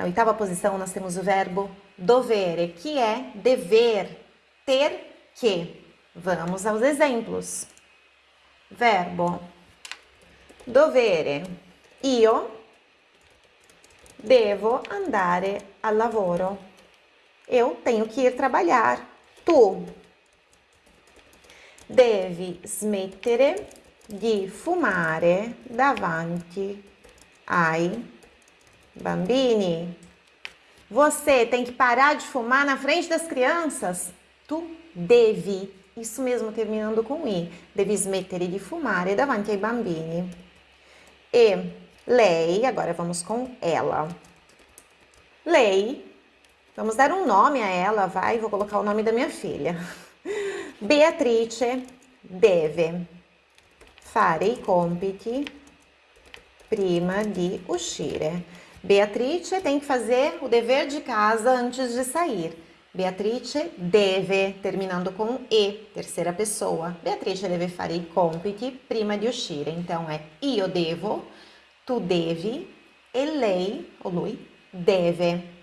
Na oitava posição, nós temos o verbo dovere, que é dever, ter que. Vamos aos exemplos. Verbo dovere. Io devo andare al lavoro. Eu tenho que ir trabalhar. Tu devi smettere di fumare davanti ai bambini. Você tem que parar de fumar na frente das crianças. Tu devi, isso mesmo terminando com i, devi smettere di fumare davanti ai bambini. E lei, agora vamos com ela. Lei, vamos dar um nome a ela, vai, vou colocar o nome da minha filha. Beatrice deve fare i compiti prima di uscire. Beatrice tem que fazer o dever de casa antes de sair. Beatrice deve, terminando com e, terceira pessoa. Beatrice deve fare i compiti prima di uscire. Então é io devo, tu devi e lei, ou lui, deve.